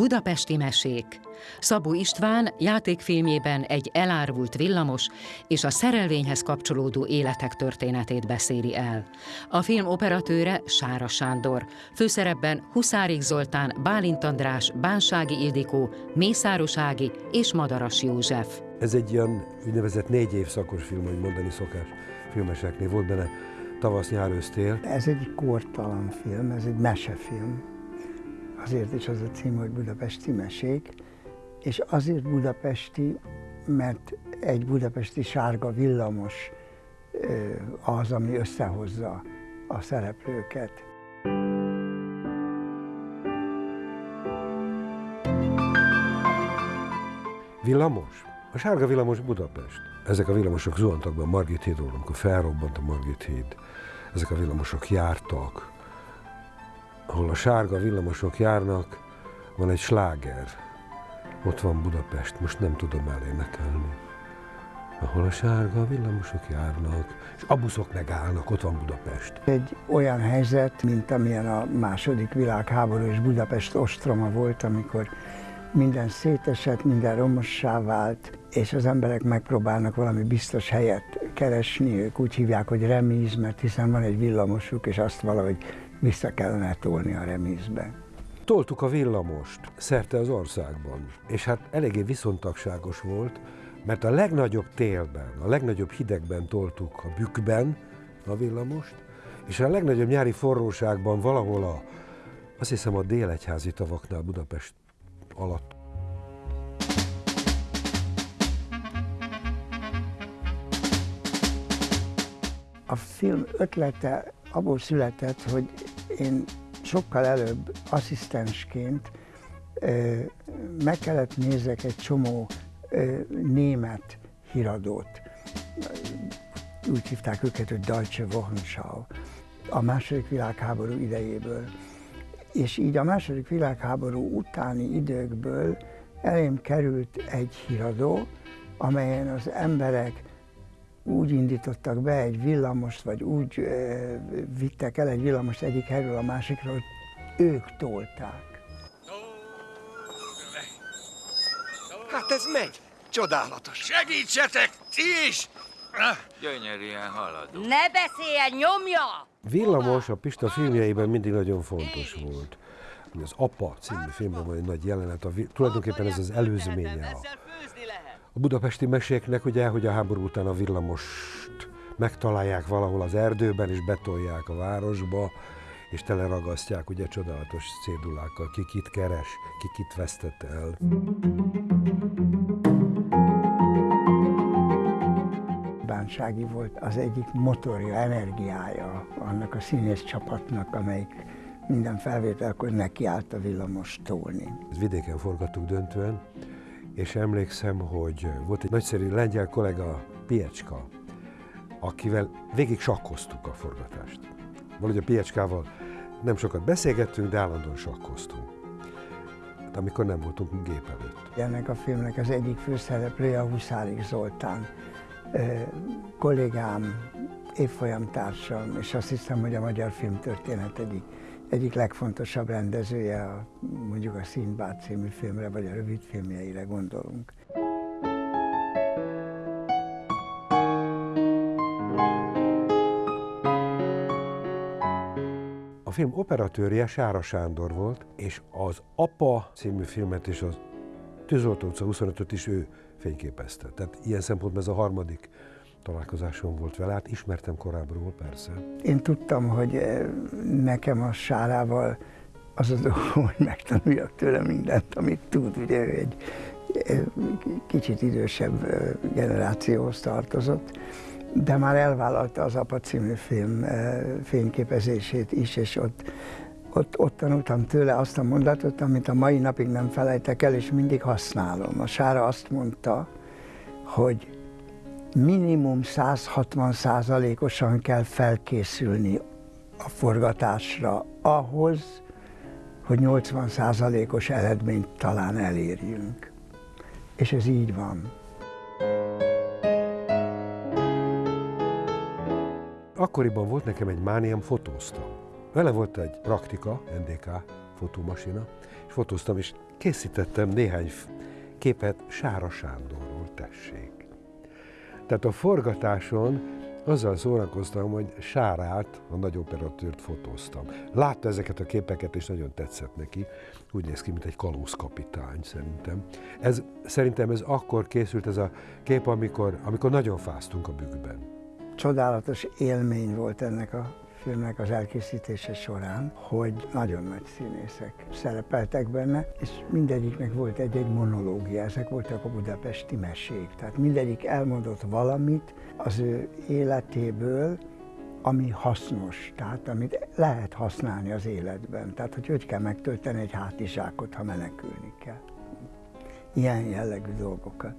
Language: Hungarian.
Budapesti mesék. Szabó István játékfilmjében egy elárvult villamos és a szerelvényhez kapcsolódó életek történetét beszéli el. A film operatőre Sára Sándor, főszerepben Huszárik Zoltán, Bálint András, Bánsági Ildikó, Mészáros Ági és Madaras József. Ez egy ilyen úgynevezett négy évszakos film, hogy mondani szokás filmeseknél. Volt benne tavasz, nyár, ősztél. Ez egy kortalan film, ez egy mesefilm Azért is az a cím, hogy Budapesti mesék, és azért budapesti, mert egy budapesti sárga villamos az, ami összehozza a szereplőket. Villamos? A sárga villamos Budapest. Ezek a villamosok zuhantak be a Margit hídról, amikor felrobbant a Margit híd. Ezek a villamosok jártak, ahol a sárga villamosok járnak, van egy sláger. Ott van Budapest, most nem tudom elénekelni. Ahol a sárga villamosok járnak, és a buszok megállnak, ott van Budapest. Egy olyan helyzet, mint amilyen a második világháború és Budapest ostroma volt, amikor minden szétesett, minden romossá vált, és az emberek megpróbálnak valami biztos helyet keresni, ők úgy hívják, hogy remíz, mert hiszen van egy villamosuk, és azt valahogy vissza kellene tolni a remízbe. Toltuk a villamost szerte az országban, és hát eléggé viszontagságos volt, mert a legnagyobb télben, a legnagyobb hidegben toltuk a bükkben a villamost, és a legnagyobb nyári forróságban valahol a, azt hiszem a délegyházi tavaknál Budapest alatt A film ötlete abból született, hogy én sokkal előbb asszisztensként meg kellett nézek egy csomó német híradót. Úgy hívták őket, hogy Deutsche Wochenschau a második világháború idejéből. És így a második világháború utáni időkből elém került egy híradó, amelyen az emberek úgy indítottak be egy villamost, vagy úgy e, vittek el egy villamost egyik helyről a másikra, hogy ők tolták. Hát ez megy. Csodálatos. Segítsetek, ti is! Gyönyörűen haladunk. Ne beszéljen, nyomja! Villamos a Pista filmjeiben mindig nagyon fontos volt. Az Apa című filmben van egy nagy jelenet, a, tulajdonképpen ez az előzménye a a budapesti meséknek ugye, hogy a háború után a villamost megtalálják valahol az erdőben, és betolják a városba, és teleragasztják ugye csodálatos cédulákkal, ki kit keres, ki kit vesztett el. Bánsági volt az egyik motorja, energiája annak a színész csapatnak, amelyik minden felvételkor nekiállt a villamos tolni. Vidéken forgattuk döntően, és emlékszem, hogy volt egy nagyszerű lengyel kollega, Piecska, akivel végig sakkoztuk a forgatást. Valahogy a Piecskával nem sokat beszélgettünk, de állandóan sakkoztunk. Hát, amikor nem voltunk gép előtt. Ennek a filmnek az egyik főszereplője a Huszárik Zoltán, kollégám, évfolyamtársam, és azt hiszem, hogy a magyar filmtörténet egyik egyik legfontosabb rendezője, a, mondjuk a Színbád című filmre, vagy a rövid filmjeire gondolunk. A film operatőrje Sára Sándor volt, és az Apa című filmet és az Tűzoltó utca 25-öt is ő fényképezte. Tehát ilyen szempontból ez a harmadik találkozásom volt vele, hát ismertem korábbról persze. Én tudtam, hogy eh, nekem a Sárával az az hogy megtanuljak tőle mindent, amit tud. Ugye ő egy eh, kicsit idősebb eh, generációhoz tartozott, de már elvállalta az Apa című film fényképezését is, és ott, ott, ott tanultam tőle azt a mondatot, amit a mai napig nem felejtek el, és mindig használom. A Sára azt mondta, hogy minimum 160 százalékosan kell felkészülni a forgatásra ahhoz, hogy 80 százalékos eredményt talán elérjünk. És ez így van. Akkoriban volt nekem egy mániám, fotóztam. Vele volt egy praktika, NDK fotómasina, és fotóztam, és készítettem néhány képet Sára Sándorról, tessék. Tehát a forgatáson azzal szórakoztam, hogy Sárát, a nagy operatőrt fotóztam. Látta ezeket a képeket, és nagyon tetszett neki. Úgy néz ki, mint egy kalózkapitány szerintem. Ez, szerintem ez akkor készült ez a kép, amikor, amikor nagyon fáztunk a bükkben. Csodálatos élmény volt ennek a filmnek az elkészítése során, hogy nagyon nagy színészek szerepeltek benne, és mindegyiknek volt egy-egy monológia, ezek voltak a budapesti mesék. Tehát mindegyik elmondott valamit az ő életéből, ami hasznos, tehát amit lehet használni az életben. Tehát, hogy hogy kell megtölteni egy hátizsákot, ha menekülni kell. Ilyen jellegű dolgokat.